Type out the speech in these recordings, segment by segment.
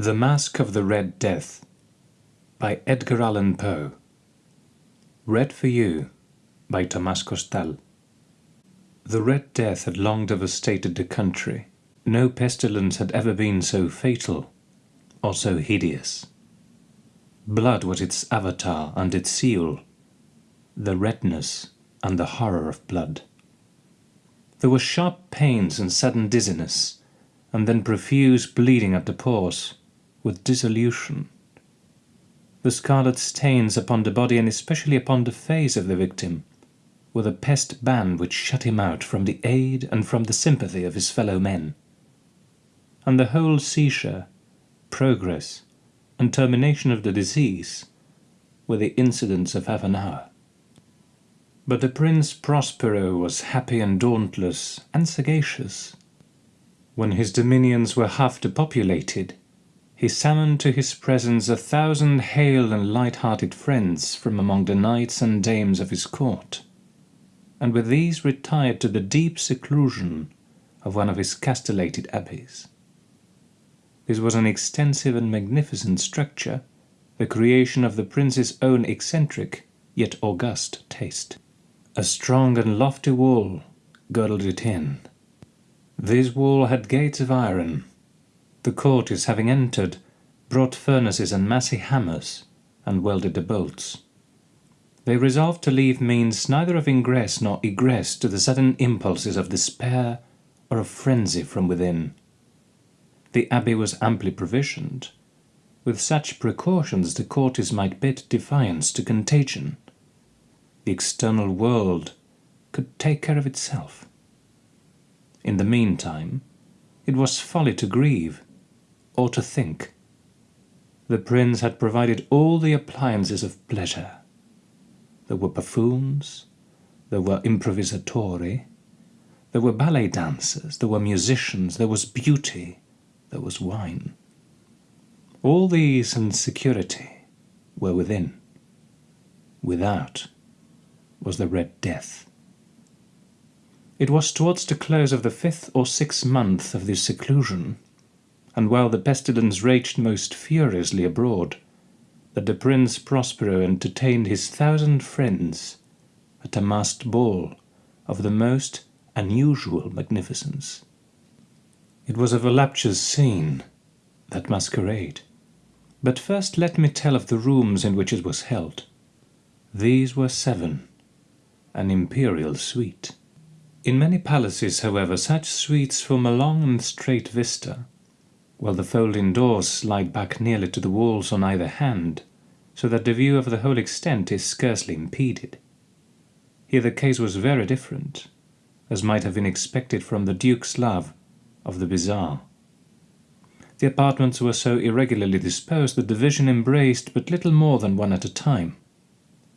The Mask of the Red Death by Edgar Allan Poe Read for you by Tomás Costal The Red Death had long devastated the country. No pestilence had ever been so fatal or so hideous. Blood was its avatar and its seal, the redness and the horror of blood. There were sharp pains and sudden dizziness, and then profuse bleeding at the pores with dissolution. The scarlet stains upon the body and especially upon the face of the victim were the pest ban which shut him out from the aid and from the sympathy of his fellow men. And the whole seizure, progress, and termination of the disease were the incidents of half an hour. But the Prince Prospero was happy and dauntless and sagacious. When his dominions were half depopulated, he summoned to his presence a thousand hale and light-hearted friends from among the knights and dames of his court, and with these retired to the deep seclusion of one of his castellated abbeys. This was an extensive and magnificent structure, the creation of the prince's own eccentric yet august taste. A strong and lofty wall girdled it in. This wall had gates of iron, the courtiers having entered, brought furnaces and massy hammers, and welded the bolts. They resolved to leave means neither of ingress nor egress to the sudden impulses of despair or of frenzy from within. The abbey was amply provisioned. With such precautions the courtiers might bid defiance to contagion. The external world could take care of itself. In the meantime, it was folly to grieve or to think. The prince had provided all the appliances of pleasure. There were buffoons, there were improvisatori, there were ballet dancers, there were musicians, there was beauty, there was wine. All these and security were within. Without was the Red Death. It was towards the close of the fifth or sixth month of this seclusion and while the pestilence raged most furiously abroad, that the Prince Prospero entertained his thousand friends at a masked ball of the most unusual magnificence. It was a voluptuous scene, that masquerade. But first let me tell of the rooms in which it was held. These were seven, an imperial suite. In many palaces, however, such suites form a long and straight vista, while the folding doors slide back nearly to the walls on either hand, so that the view of the whole extent is scarcely impeded. Here the case was very different, as might have been expected from the Duke's love of the bizarre. The apartments were so irregularly disposed that the vision embraced but little more than one at a time.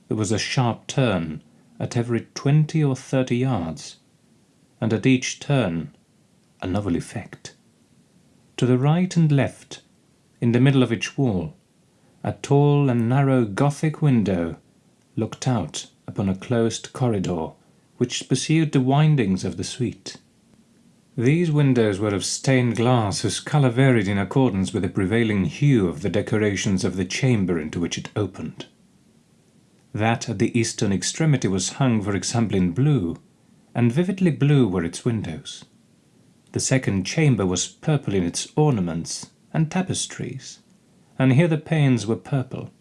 There was a sharp turn at every twenty or thirty yards, and at each turn a novel effect. To the right and left, in the middle of each wall, a tall and narrow Gothic window looked out upon a closed corridor which pursued the windings of the suite. These windows were of stained glass whose colour varied in accordance with the prevailing hue of the decorations of the chamber into which it opened. That at the eastern extremity was hung, for example, in blue, and vividly blue were its windows. The second chamber was purple in its ornaments and tapestries, and here the panes were purple.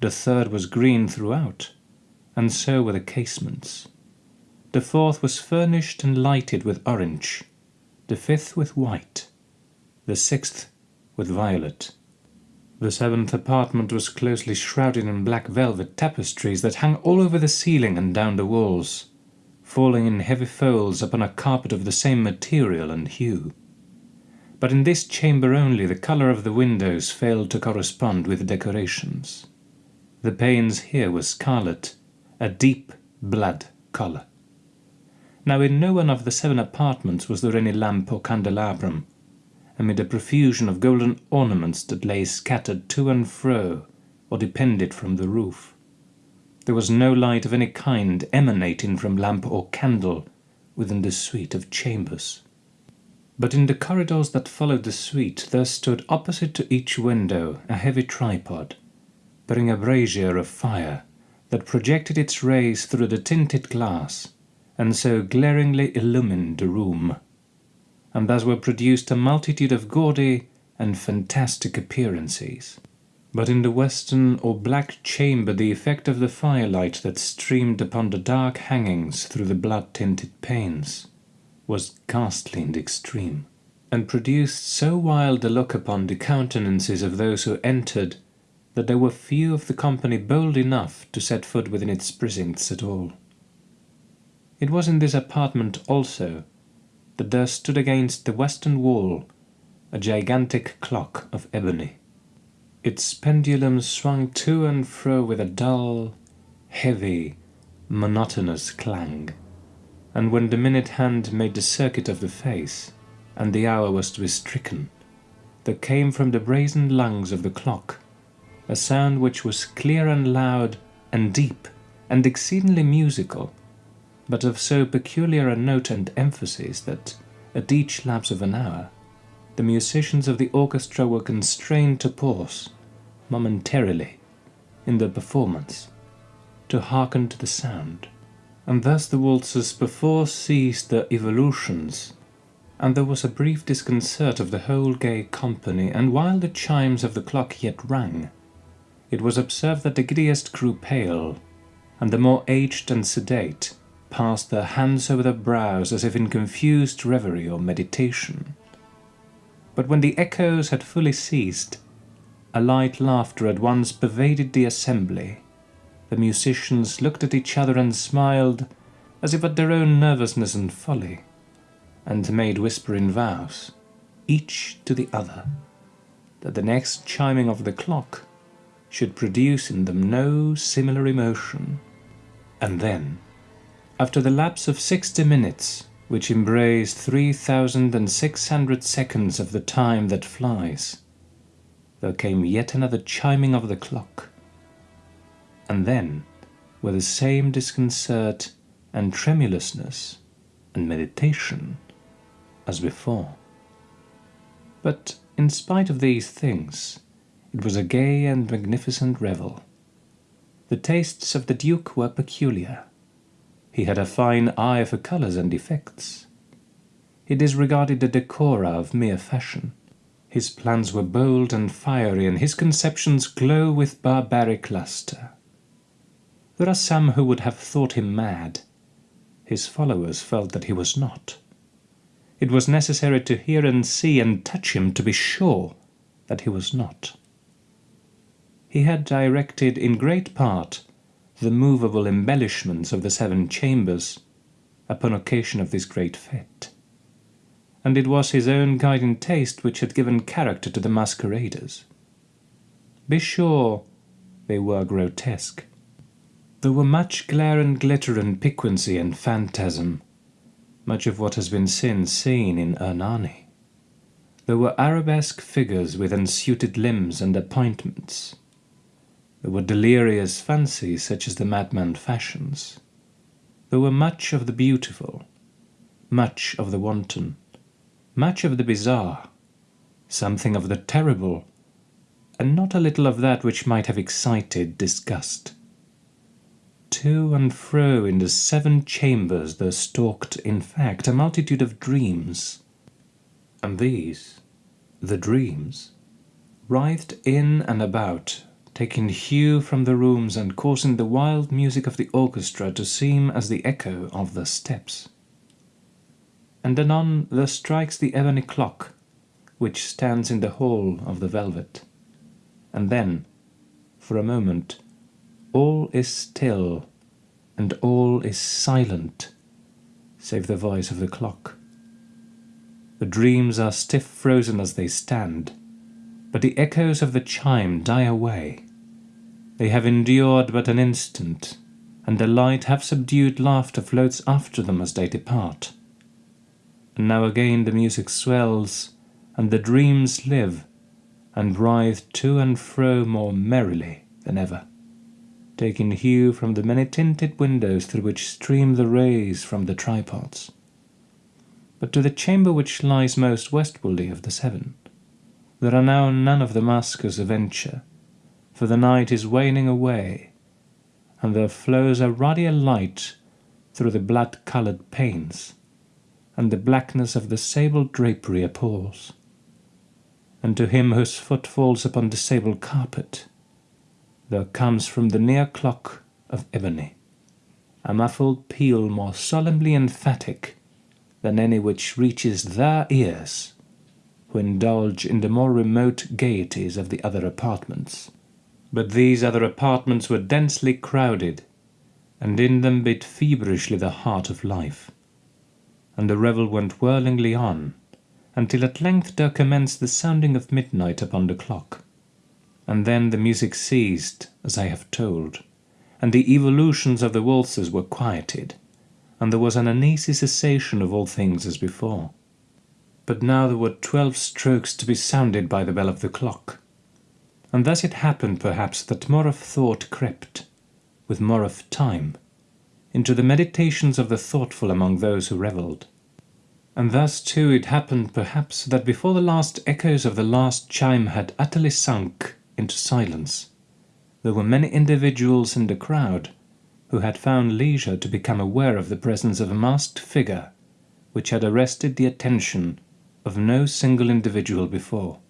The third was green throughout, and so were the casements. The fourth was furnished and lighted with orange, the fifth with white, the sixth with violet. The seventh apartment was closely shrouded in black velvet tapestries that hung all over the ceiling and down the walls falling in heavy folds upon a carpet of the same material and hue. But in this chamber only the colour of the windows failed to correspond with the decorations. The panes here were scarlet, a deep blood colour. Now in no one of the seven apartments was there any lamp or candelabrum, amid a profusion of golden ornaments that lay scattered to and fro or depended from the roof. There was no light of any kind emanating from lamp or candle within the suite of chambers. But in the corridors that followed the suite there stood opposite to each window a heavy tripod, bearing a brazier of fire that projected its rays through the tinted glass, and so glaringly illumined the room. And thus were produced a multitude of gaudy and fantastic appearances. But in the western or black chamber the effect of the firelight that streamed upon the dark hangings through the blood-tinted panes was ghastly in the extreme, and produced so wild a look upon the countenances of those who entered, that there were few of the company bold enough to set foot within its precincts at all. It was in this apartment also that there stood against the western wall a gigantic clock of ebony. Its pendulum swung to and fro with a dull, heavy, monotonous clang. And when the minute hand made the circuit of the face, and the hour was to be stricken, there came from the brazen lungs of the clock a sound which was clear and loud and deep and exceedingly musical, but of so peculiar a note and emphasis that, at each lapse of an hour, the musicians of the orchestra were constrained to pause, momentarily, in their performance, to hearken to the sound and thus the waltzers before ceased their evolutions, and there was a brief disconcert of the whole gay company, and while the chimes of the clock yet rang, it was observed that the giddiest grew pale, and the more aged and sedate passed their hands over their brows as if in confused reverie or meditation. But when the echoes had fully ceased, a light laughter at once pervaded the assembly, the musicians looked at each other and smiled, as if at their own nervousness and folly, and made whispering vows, each to the other, that the next chiming of the clock should produce in them no similar emotion. And then, after the lapse of sixty minutes, which embraced three thousand and six hundred seconds of the time that flies, there came yet another chiming of the clock, and then, with the same disconcert and tremulousness and meditation as before. But in spite of these things, it was a gay and magnificent revel. The tastes of the Duke were peculiar. He had a fine eye for colours and effects. He disregarded the decora of mere fashion. His plans were bold and fiery, and his conceptions glow with barbaric lustre. There are some who would have thought him mad. His followers felt that he was not. It was necessary to hear and see and touch him to be sure that he was not. He had directed in great part the movable embellishments of the seven chambers upon occasion of this great fete, and it was his own guiding taste which had given character to the masqueraders. Be sure they were grotesque, there were much glare and glitter and piquancy and phantasm, much of what has been since seen in Ernani. There were arabesque figures with unsuited limbs and appointments. There were delirious fancies such as the madman fashions. There were much of the beautiful, much of the wanton, much of the bizarre, something of the terrible, and not a little of that which might have excited disgust. To and fro in the seven chambers there stalked, in fact, a multitude of dreams. And these, the dreams, writhed in and about, taking hue from the rooms and causing the wild music of the orchestra to seem as the echo of the steps. And anon there strikes the ebony clock, which stands in the hall of the velvet. And then, for a moment, all is still, and all is silent, save the voice of the clock. The dreams are stiff frozen as they stand, but the echoes of the chime die away. They have endured but an instant, and a light half subdued laughter floats after them as they depart. And now again the music swells, and the dreams live, and writhe to and fro more merrily than ever taking hue from the many tinted windows through which stream the rays from the tripods. but to the chamber which lies most westwardly of the seven. There are now none of the maskers of venture, for the night is waning away, and there flows a ruddier light through the blood-coloured panes, and the blackness of the sable drapery appalls. And to him whose foot falls upon the sable carpet, there comes from the near clock of ebony a muffled peal more solemnly emphatic than any which reaches their ears who indulge in the more remote gaieties of the other apartments. But these other apartments were densely crowded, and in them beat feverishly the heart of life. And the revel went whirlingly on, until at length there commenced the sounding of midnight upon the clock. And then the music ceased, as I have told, and the evolutions of the waltzes were quieted, and there was an uneasy cessation of all things as before. But now there were twelve strokes to be sounded by the bell of the clock. And thus it happened, perhaps, that more of thought crept, with more of time, into the meditations of the thoughtful among those who revelled. And thus, too, it happened, perhaps, that before the last echoes of the last chime had utterly sunk into silence, there were many individuals in the crowd who had found leisure to become aware of the presence of a masked figure which had arrested the attention of no single individual before.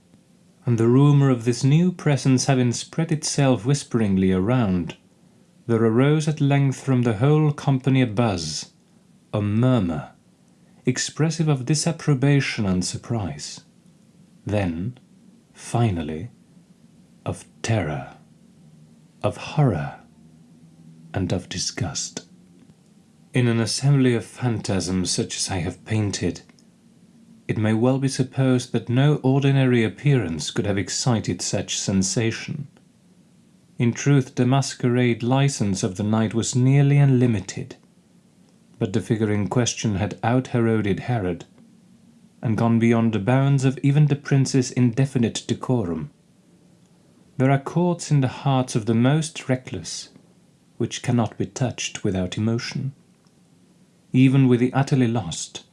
And the rumour of this new presence having spread itself whisperingly around, there arose at length from the whole company a buzz, a murmur, expressive of disapprobation and surprise. Then, finally, of terror, of horror, and of disgust. In an assembly of phantasms such as I have painted, it may well be supposed that no ordinary appearance could have excited such sensation. In truth, the masquerade license of the night was nearly unlimited, but the figure in question had out-Heroded Herod, and gone beyond the bounds of even the prince's indefinite decorum. There are chords in the hearts of the most reckless, which cannot be touched without emotion. Even with the utterly lost,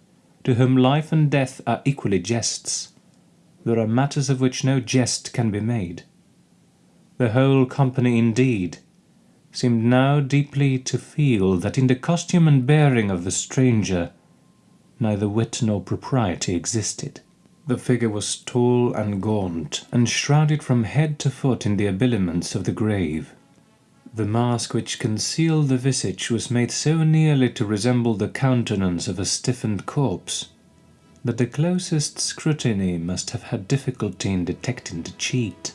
to whom life and death are equally jests, there are matters of which no jest can be made. The whole company, indeed, seemed now deeply to feel that in the costume and bearing of the stranger neither wit nor propriety existed. The figure was tall and gaunt, and shrouded from head to foot in the habiliments of the grave. The mask which concealed the visage was made so nearly to resemble the countenance of a stiffened corpse, that the closest scrutiny must have had difficulty in detecting the cheat.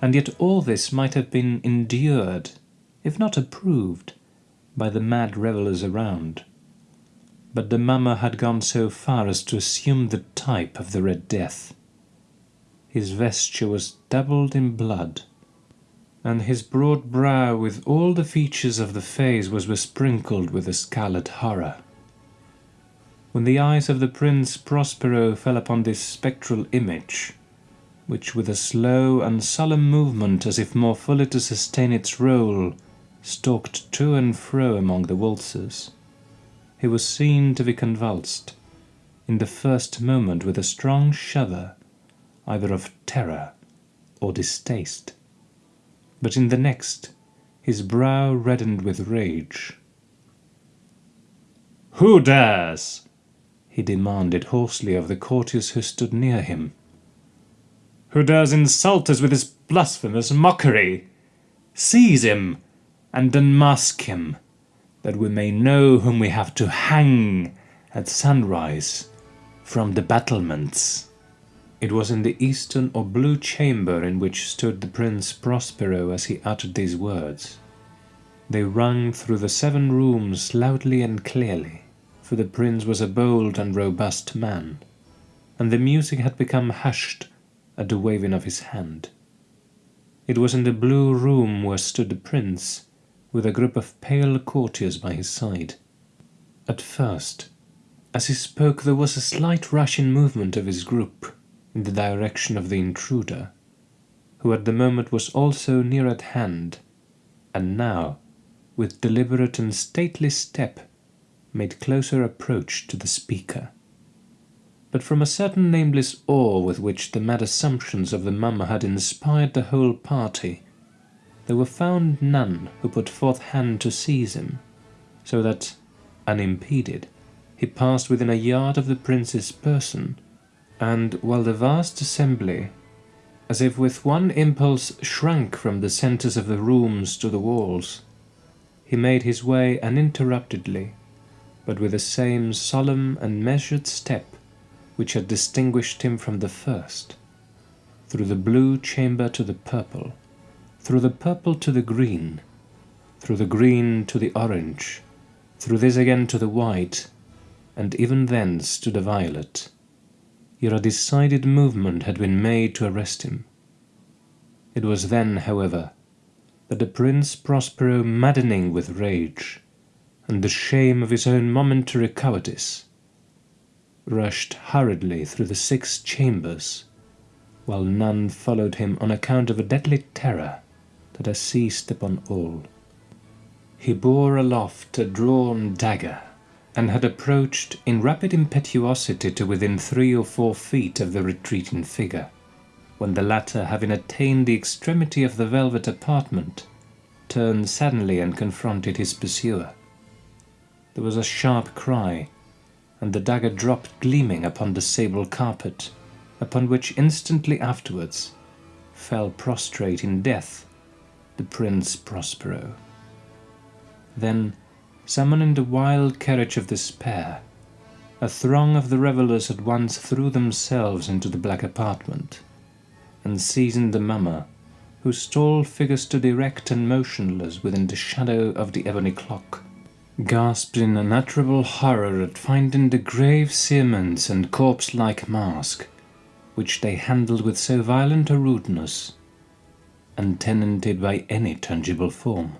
And yet all this might have been endured, if not approved, by the mad revellers around. But the mummer had gone so far as to assume the type of the Red Death. His vesture was dabbled in blood, and his broad brow with all the features of the face was besprinkled with a scarlet horror. When the eyes of the Prince Prospero fell upon this spectral image, which with a slow and solemn movement, as if more fully to sustain its role, stalked to and fro among the waltzers, he was seen to be convulsed, in the first moment with a strong shudder, either of terror or distaste but in the next his brow reddened with rage. "Who dares?" he demanded hoarsely of the courtiers who stood near him. "Who dares insult us with his blasphemous mockery? Seize him and unmask him, that we may know whom we have to hang at sunrise from the battlements." It was in the eastern or blue chamber in which stood the Prince Prospero as he uttered these words. They rung through the seven rooms loudly and clearly, for the prince was a bold and robust man, and the music had become hushed at the waving of his hand. It was in the blue room where stood the prince, with a group of pale courtiers by his side. At first, as he spoke, there was a slight rushing movement of his group, in the direction of the intruder, who at the moment was also near at hand, and now, with deliberate and stately step, made closer approach to the speaker. but from a certain nameless awe with which the mad assumptions of the mummer had inspired the whole party, there were found none who put forth hand to seize him, so that, unimpeded, he passed within a yard of the prince's person, and while the vast assembly, as if with one impulse, shrank from the centres of the rooms to the walls, he made his way uninterruptedly, but with the same solemn and measured step which had distinguished him from the first, through the blue chamber to the purple, through the purple to the green, through the green to the orange, through this again to the white, and even thence to the violet, a decided movement had been made to arrest him. It was then, however, that the Prince Prospero, maddening with rage, and the shame of his own momentary cowardice, rushed hurriedly through the six chambers, while none followed him on account of a deadly terror that had seized upon all. He bore aloft a drawn dagger, and had approached in rapid impetuosity to within three or four feet of the retreating figure, when the latter, having attained the extremity of the velvet apartment, turned suddenly and confronted his pursuer. There was a sharp cry, and the dagger dropped gleaming upon the sable carpet, upon which instantly afterwards fell prostrate in death the Prince Prospero. Then, summoning the wild courage of despair, a throng of the revellers at once threw themselves into the black apartment, and seizing the mummer, whose tall figure stood erect and motionless within the shadow of the ebony clock, gasped in unutterable horror at finding the grave cerements and corpse-like mask, which they handled with so violent a rudeness, untenanted by any tangible form.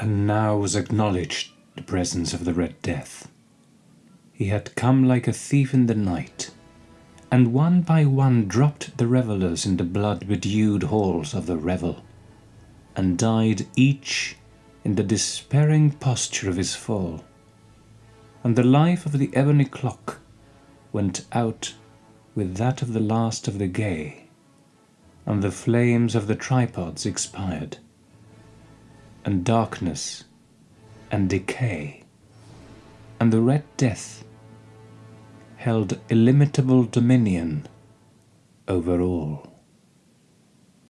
And now was acknowledged the presence of the Red Death. He had come like a thief in the night, and one by one dropped the revellers in the blood-bedewed halls of the revel, and died each in the despairing posture of his fall, and the life of the ebony clock went out with that of the last of the gay, and the flames of the tripods expired, and darkness and decay and the Red Death held illimitable dominion over all.